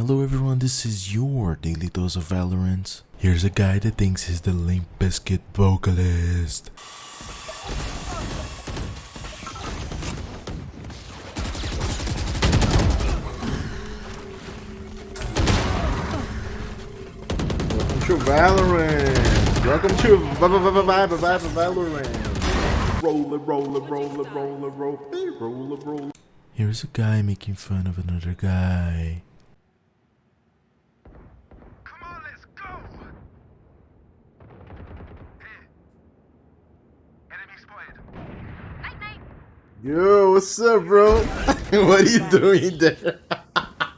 Hello everyone, this is your daily dose of Valorant. Here's a guy that thinks he's the Limp Bizkit vocalist. Welcome to Valorant. Welcome to Valorant. Roll it, roll it, roll it, roll it, roll it, roll it, roll it. Here's a guy making fun of another guy. Yo, what's up, bro? what are you doing there?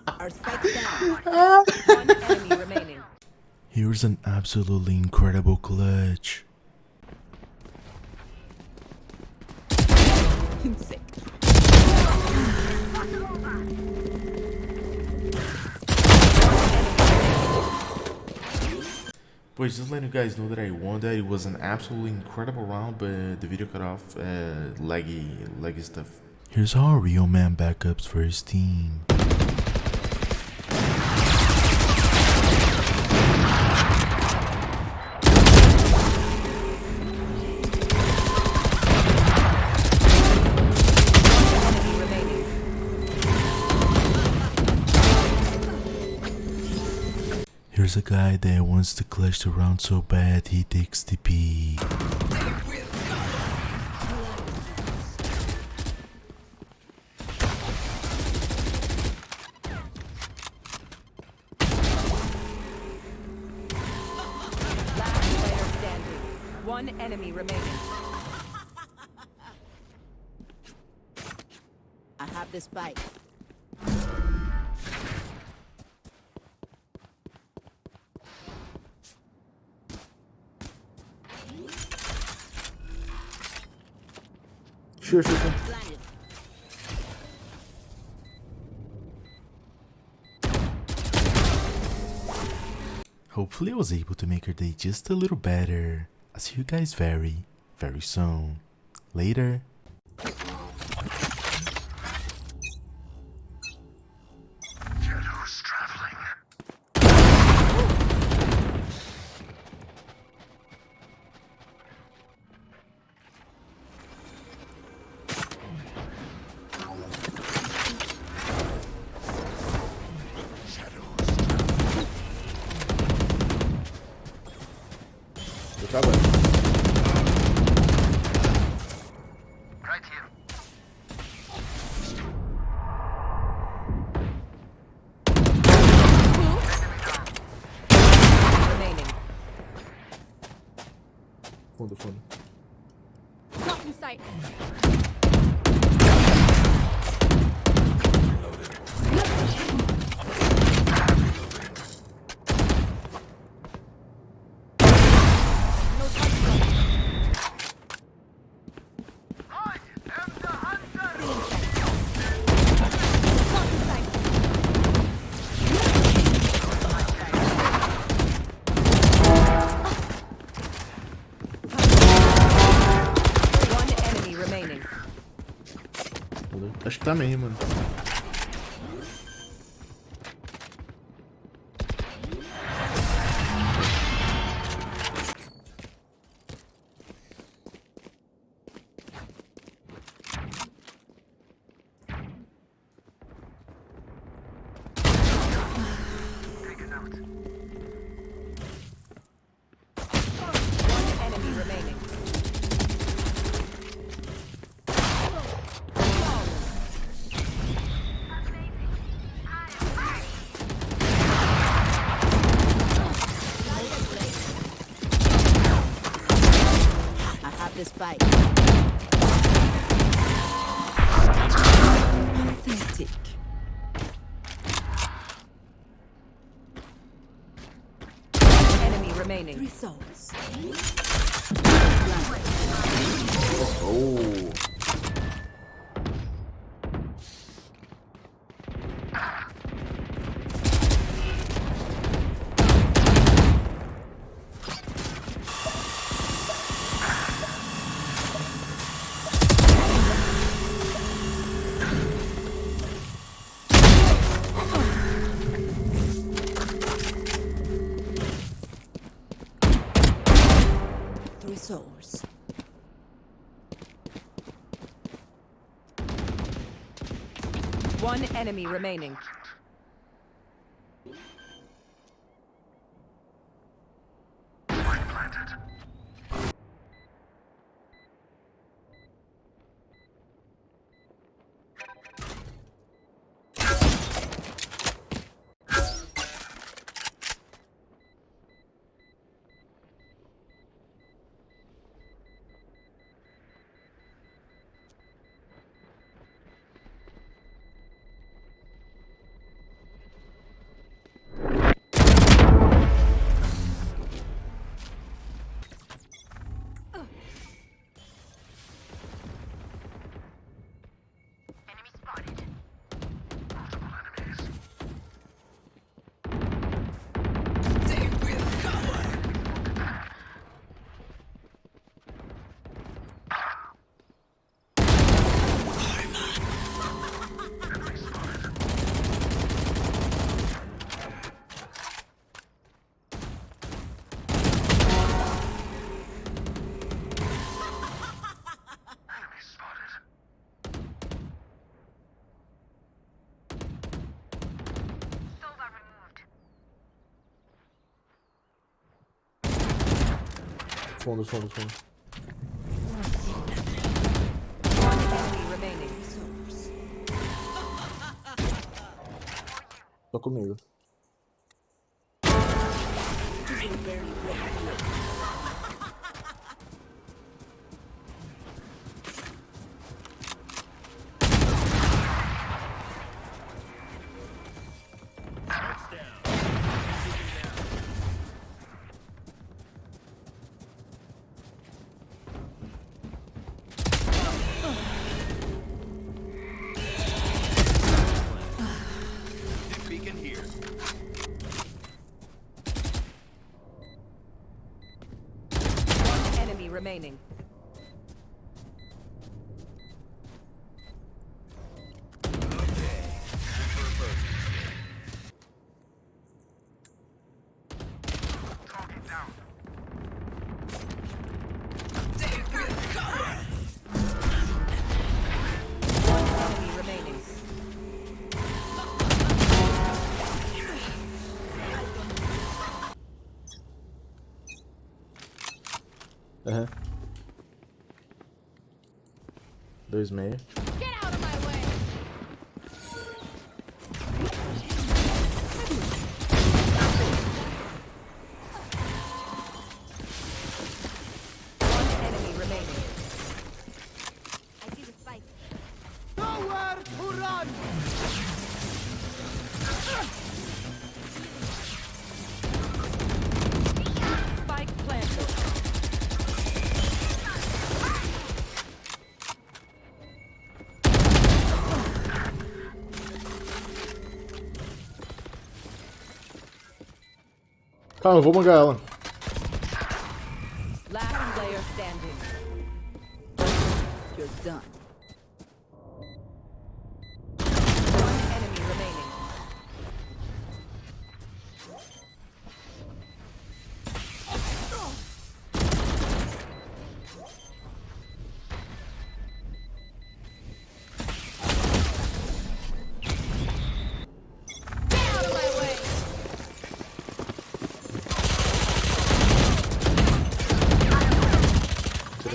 Our spike's down. One enemy remaining. Here's an absolutely incredible clutch. Boys, just letting you guys know that I won that. It was an absolutely incredible round, but the video cut off. Uh, laggy, laggy stuff. Here's how a real man backups for his team. Here's a guy that wants to clutch the round so bad he takes the P. Last player standing. One enemy remaining. I have the spike. Sure, sure, sure. Hopefully I was able to make her day just a little better. I'll see you guys very, very soon. Later. Fundo, fundo. Lock in sight. Tá também, mano. This bike. Pathetic. Enemy remaining. Three souls. Oh. One enemy remaining. Fundo, fundo, fundo. Tô comigo. remaining. Aham. Uhum. Dois meia. Ah, eu vou mangar ela. Last player standing. You're done.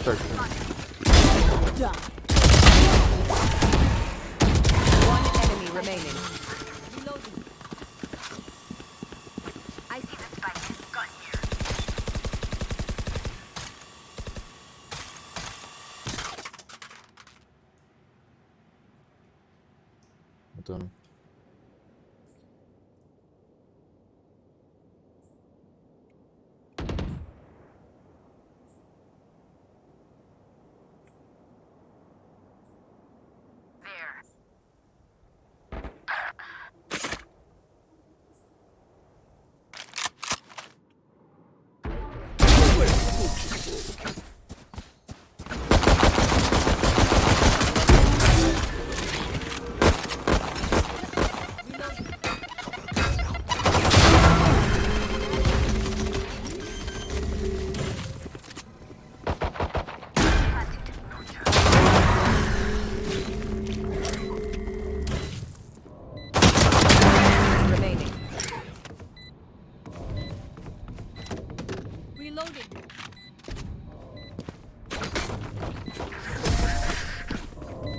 searching. One enemy remaining. Reloading. I see the spike. Got here. Done.